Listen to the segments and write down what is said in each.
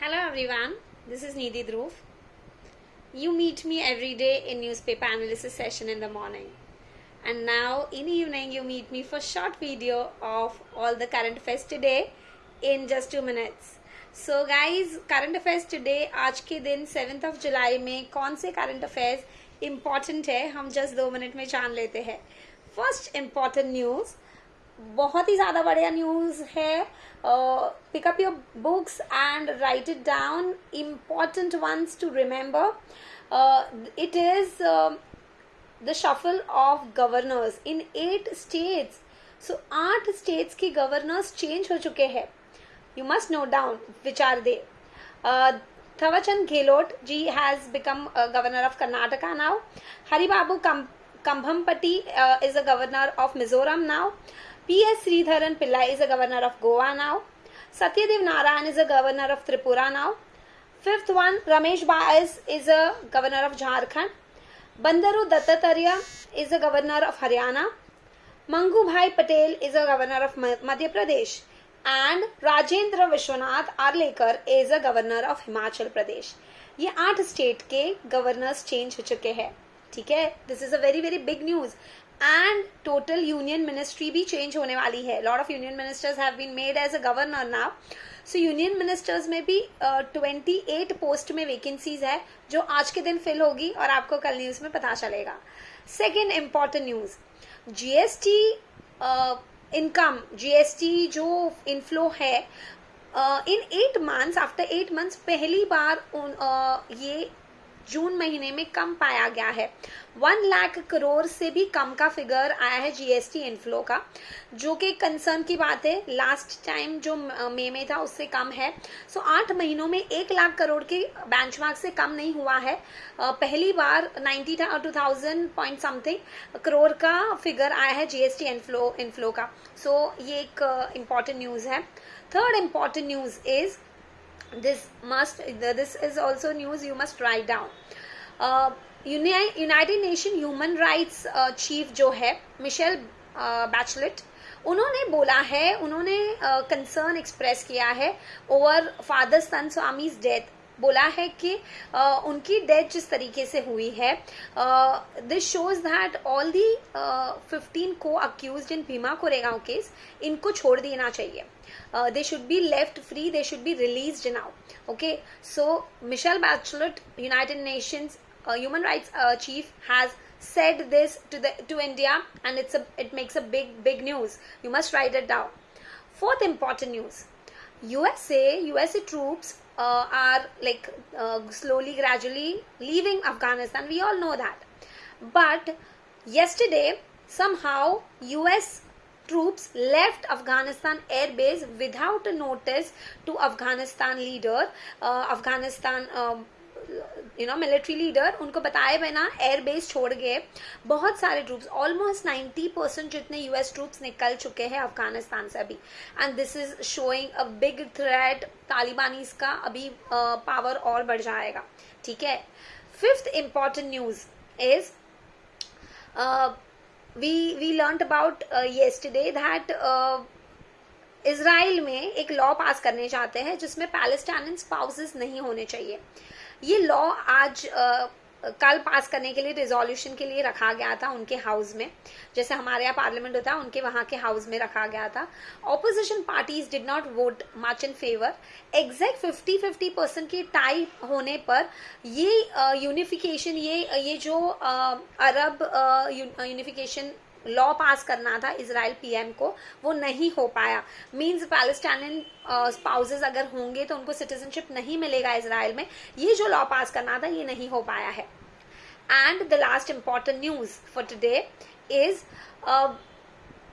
Hello everyone, this is Nidhi Dhruv. You meet me every day in newspaper analysis session in the morning. And now in evening you meet me for short video of all the current affairs today in just two minutes. So guys, current affairs today आज के दिन 7th of July में कौन से current affairs important है हम just दो minute में जान लेते हैं फर्स्ट important न्यूज़ बहुत ही ज़्यादा बढ़िया न्यूज़ है। Pick up your books and write it down important once to remember it is the shuffle of governors in eight states so आठ स्टेट्स के गवर्नर्स चेंज हो चुके हैं। You must know down which are they Thawarchand Gehlot ji has become governor of Karnataka now Haribabu Kambhampati is a governor of Mizoram now P S Sreedharan Pillai is a governor of Goa now Satyadev Narayan is a governor of Tripura now fifth one Ramesh Bais is a governor of Jharkhand Bandaru Dattatreya is a governor of Haryana Mangu Bhai Patel is a governor of Madhya Pradesh and Rajendra Vishwanath Arlekar is a governor of Himachal Pradesh ये आठ state के governors change हो चुके हैं। ठीक है? This is a very very big news and total union ministry भी change होने वाली है. Lot of union ministers have been made as a governor now so union ministers में भी ट्वेंटी एट पोस्ट में वैकेंसीज है जो आज के दिन फिल होगी और आपको कल न्यूज़ में पता चलेगा. Second important news GST income GST जो इनफ्लो है in eight months after eight months पहली बार उन, uh, ये जून महीने में कम पाया गया है। वन लाख करोड़ से भी कम का फिगर आया है जीएसटी इनफ्लो का जो कि कंसर्न की बात है। लास्ट टाइम जो मई में था उससे कम है। सो आठ महीनों में एक लाख करोड़ के बेंचमार्क से कम नहीं हुआ है। पहली बार ninety two thousand point something crore का फिगर आया है जीएसटी इनफ्लो इनफ्लो का। सो so, ये एक इंपॉर्टेंट न्यूज़ है। Third important news is this must this is also news you must write down. Uh, United Nation human rights chief जो है Michel Bachelet उन्होंने बोला है उन्होंने कंसर्न uh, एक्सप्रेस किया है over Father Stan Swamy's death बोला है कि uh, उनकी डेथ जिस तरीके से हुई है this shows that all the fifteen को accused in Bhima Koregaon case इनको छोड़ देना चाहिए। They should be left free they should be release now okay so Michelle Bachelet United Nations human rights chief has said this to the to India and it's it makes a big big news you must write it down fourth important news USA USA troops uh, are like uh, slowly gradually leaving afghanistan. We all know that. But yesterday somehow us troops left afghanistan air base without a notice to afghanistan leader uh, afghanistan um, you know military leader उनको बताए बिना air base छोड़ गए। बहुत सारे troops almost 90 percent जितने US troops निकल चुके हैं अफ़गानिस्तान से अभी। And this is showing a big threat Talibani का अभी पावर uh, और बढ़ जाएगा। ठीक है? Fifth important news is we we learn about yesterday that Israel में एक लॉ पास करने चाहते हैं जिसमें पैलेस्टाइन स्पाउसेस नहीं होने चाहिए। ये लॉ आज आ, कल पास करने के लिए रिजोल्यूशन के लिए रखा गया था उनके हाउस में। जैसे हमारे यहाँ पार्लियामेंट होता है उनके वहाँ के हाउस में रखा गया था। Opposition parties did not vote much in favour exact fifty fifty percent की टाई होने पर ये यूनिफिकेशन ये ये जो अरब यूनिफिकेशन लॉ पास करना था इसराइल पीएम को, वो नहीं हो पाया। मीन्स पैलेस्टाइन स्पाउसेस अगर होंगे तो उनको सिटीजनशिप नहीं मिलेगा इसराइल में। ये जो लॉ पास करना था, ये नहीं हो पाया है। And the last important news for today is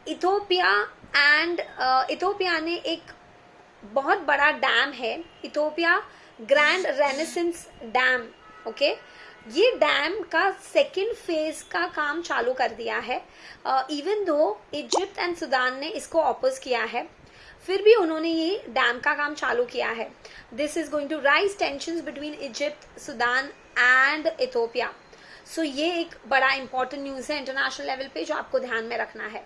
Ethiopia and Ethiopia ने एक बहुत बड़ा डैम है Ethiopia Grand Renaissance Dam okay ये डैम का सेकेंड फ़ेज़ का काम चालू कर दिया है। Even though Egypt and Sudan ने इसको ऑपोज किया है, फिर भी उन्होंने ये डैम का काम चालू किया है। This is going to rise tension between Egypt Sudan and Ethiopia so ये एक बड़ा इंपॉर्टेंट न्यूज़ है इंटरनेशनल लेवल पे जो आपको ध्यान में रखना है।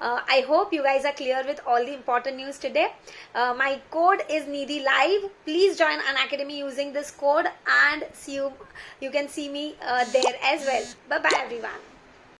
Uh, i hope you guys are clear with all the important news today. Uh, my code is needy live. Please join an academy using this code and see you you can see me uh, there as well. Bye bye everyone